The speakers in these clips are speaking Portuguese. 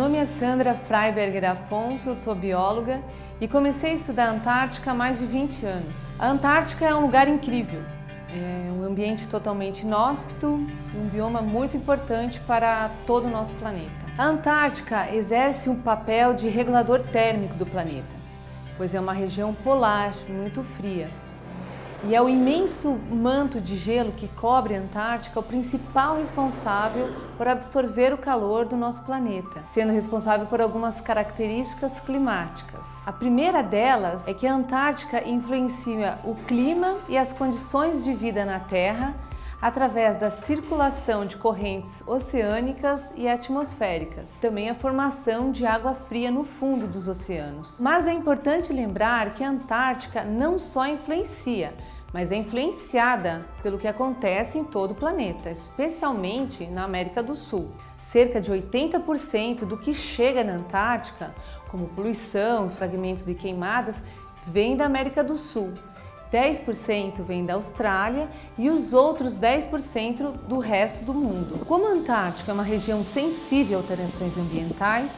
Alexandra Freiberger Afonso, eu sou bióloga e comecei a estudar a Antártica há mais de 20 anos. A Antártica é um lugar incrível, é um ambiente totalmente inóspito e um bioma muito importante para todo o nosso planeta. A Antártica exerce um papel de regulador térmico do planeta, pois é uma região polar muito fria e é o imenso manto de gelo que cobre a Antártica o principal responsável por absorver o calor do nosso planeta, sendo responsável por algumas características climáticas. A primeira delas é que a Antártica influencia o clima e as condições de vida na Terra através da circulação de correntes oceânicas e atmosféricas, também a formação de água fria no fundo dos oceanos. Mas é importante lembrar que a Antártica não só influencia, mas é influenciada pelo que acontece em todo o planeta, especialmente na América do Sul. Cerca de 80% do que chega na Antártica, como poluição fragmentos de queimadas, vem da América do Sul. 10% vem da Austrália e os outros 10% do resto do mundo. Como a Antártica é uma região sensível a alterações ambientais,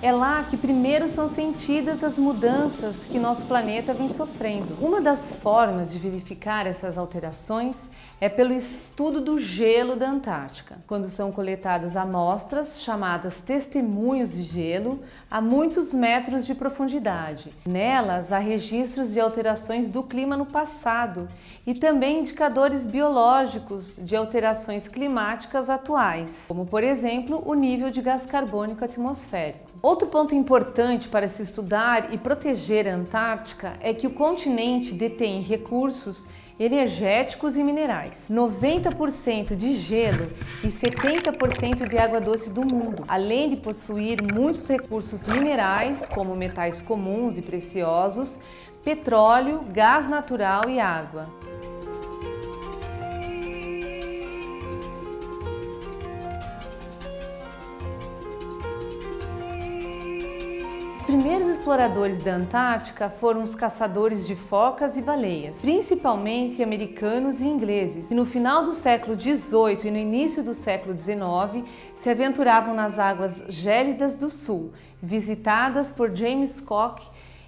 é lá que primeiro são sentidas as mudanças que nosso planeta vem sofrendo. Uma das formas de verificar essas alterações é pelo estudo do gelo da Antártica, quando são coletadas amostras chamadas testemunhos de gelo a muitos metros de profundidade. Nelas há registros de alterações do clima no passado e também indicadores biológicos de alterações climáticas atuais, como por exemplo o nível de gás carbônico atmosférico. Outro ponto importante para se estudar e proteger a Antártica é que o continente detém recursos energéticos e minerais, 90% de gelo e 70% de água doce do mundo, além de possuir muitos recursos minerais, como metais comuns e preciosos, petróleo, gás natural e água. Os primeiros exploradores da Antártica foram os caçadores de focas e baleias, principalmente americanos e ingleses, que no final do século XVIII e no início do século XIX se aventuravam nas águas gélidas do sul, visitadas por James Cook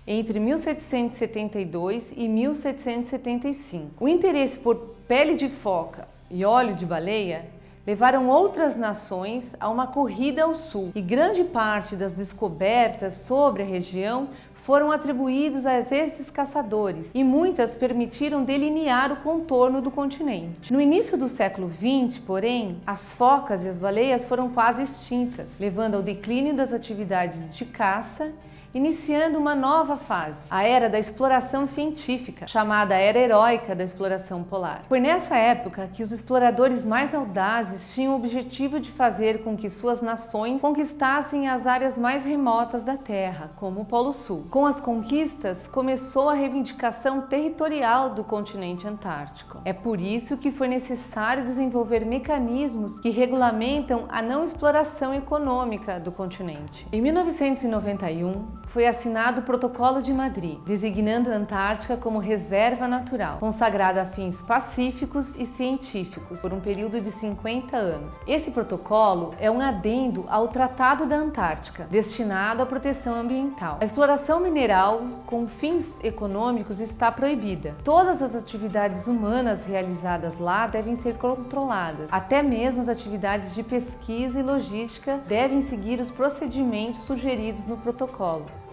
entre 1772 e 1775. O interesse por pele de foca e óleo de baleia levaram outras nações a uma corrida ao sul e grande parte das descobertas sobre a região foram atribuídos a esses caçadores e muitas permitiram delinear o contorno do continente. No início do século XX, porém, as focas e as baleias foram quase extintas, levando ao declínio das atividades de caça iniciando uma nova fase, a era da exploração científica, chamada Era Heróica da Exploração Polar. Foi nessa época que os exploradores mais audazes tinham o objetivo de fazer com que suas nações conquistassem as áreas mais remotas da Terra, como o Polo Sul. Com as conquistas, começou a reivindicação territorial do continente antártico. É por isso que foi necessário desenvolver mecanismos que regulamentam a não exploração econômica do continente. Em 1991, foi assinado o Protocolo de Madrid, designando a Antártica como reserva natural, consagrada a fins pacíficos e científicos por um período de 50 anos. Esse protocolo é um adendo ao Tratado da Antártica, destinado à proteção ambiental. A exploração mineral com fins econômicos está proibida. Todas as atividades humanas realizadas lá devem ser controladas. Até mesmo as atividades de pesquisa e logística devem seguir os procedimentos sugeridos no protocolo.